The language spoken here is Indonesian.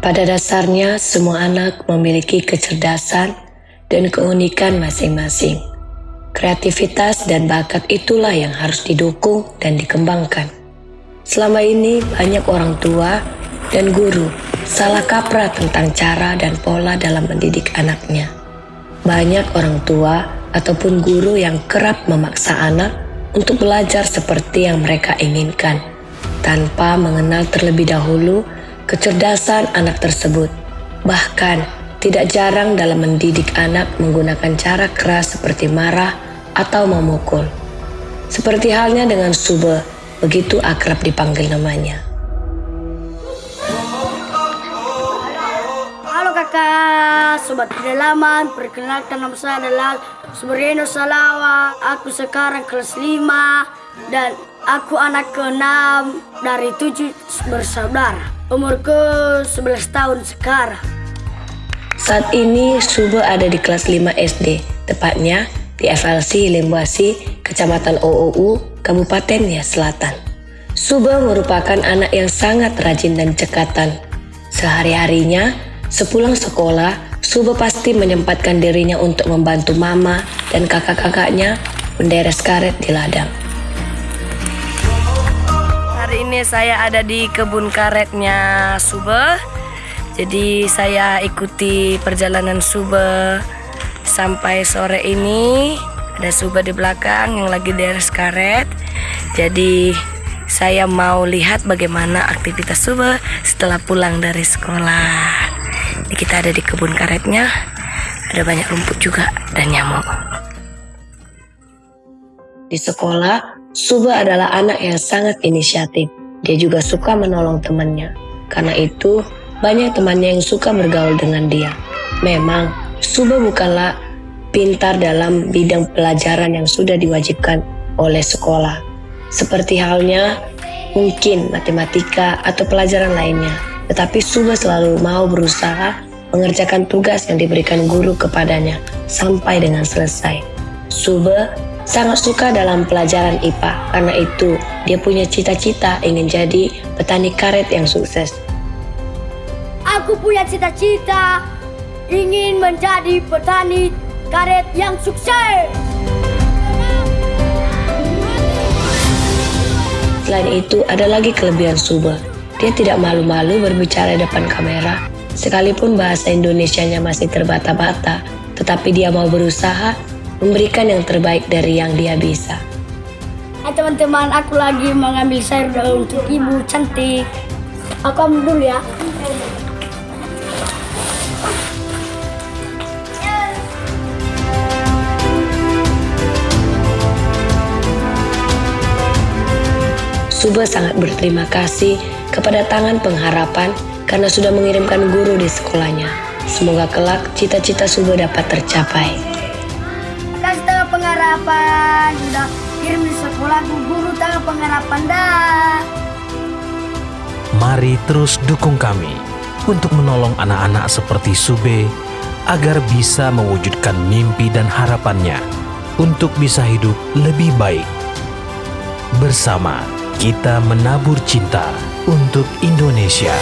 Pada dasarnya, semua anak memiliki kecerdasan dan keunikan masing-masing. Kreativitas dan bakat itulah yang harus didukung dan dikembangkan. Selama ini, banyak orang tua dan guru salah kaprah tentang cara dan pola dalam mendidik anaknya. Banyak orang tua ataupun guru yang kerap memaksa anak untuk belajar seperti yang mereka inginkan, tanpa mengenal terlebih dahulu kecerdasan anak tersebut. Bahkan, tidak jarang dalam mendidik anak menggunakan cara keras seperti marah atau memukul. Seperti halnya dengan Sube, begitu akrab dipanggil namanya. Halo kakak, sobat kedalaman, perkenalkan nama saya adalah Subreno Salawa. Aku sekarang kelas 5 dan aku anak ke-6 dari 7 bersaudara. Umurku 11 tahun sekarang. Saat ini Sube ada di kelas 5 SD, tepatnya di FLC Lembuasi, Kecamatan OOU, Kabupaten Nias Selatan. Sube merupakan anak yang sangat rajin dan cekatan. Sehari-harinya, sepulang sekolah, Sube pasti menyempatkan dirinya untuk membantu mama dan kakak-kakaknya menderes karet di ladang ini saya ada di kebun karetnya Sube. Jadi saya ikuti perjalanan Sube sampai sore ini. Ada Sube di belakang yang lagi deres karet. Jadi saya mau lihat bagaimana aktivitas Sube setelah pulang dari sekolah. Ini kita ada di kebun karetnya. Ada banyak rumput juga dan nyamuk. Di sekolah, Suba adalah anak yang sangat inisiatif. Dia juga suka menolong temannya. Karena itu, banyak temannya yang suka bergaul dengan dia. Memang, Suba bukanlah pintar dalam bidang pelajaran yang sudah diwajibkan oleh sekolah. Seperti halnya mungkin matematika atau pelajaran lainnya. Tetapi Suba selalu mau berusaha mengerjakan tugas yang diberikan guru kepadanya sampai dengan selesai. Suba sangat suka dalam pelajaran IPA. Karena itu, dia punya cita-cita ingin jadi petani karet yang sukses. Aku punya cita-cita ingin menjadi petani karet yang sukses. Selain itu, ada lagi kelebihan Suba. Dia tidak malu-malu berbicara depan kamera, sekalipun bahasa Indonesianya masih terbata-bata, tetapi dia mau berusaha memberikan yang terbaik dari yang dia bisa. Hai teman-teman, aku lagi mengambil sayur untuk ibu cantik. Aku ambil dulu ya. Suba sangat berterima kasih kepada Tangan Pengharapan karena sudah mengirimkan guru di sekolahnya. Semoga kelak cita-cita Suba dapat tercapai pengharapan sudah kirim di sekolah guru tangan pengharapan dah. Mari terus dukung kami untuk menolong anak-anak seperti Sube agar bisa mewujudkan mimpi dan harapannya untuk bisa hidup lebih baik. Bersama kita menabur cinta untuk Indonesia.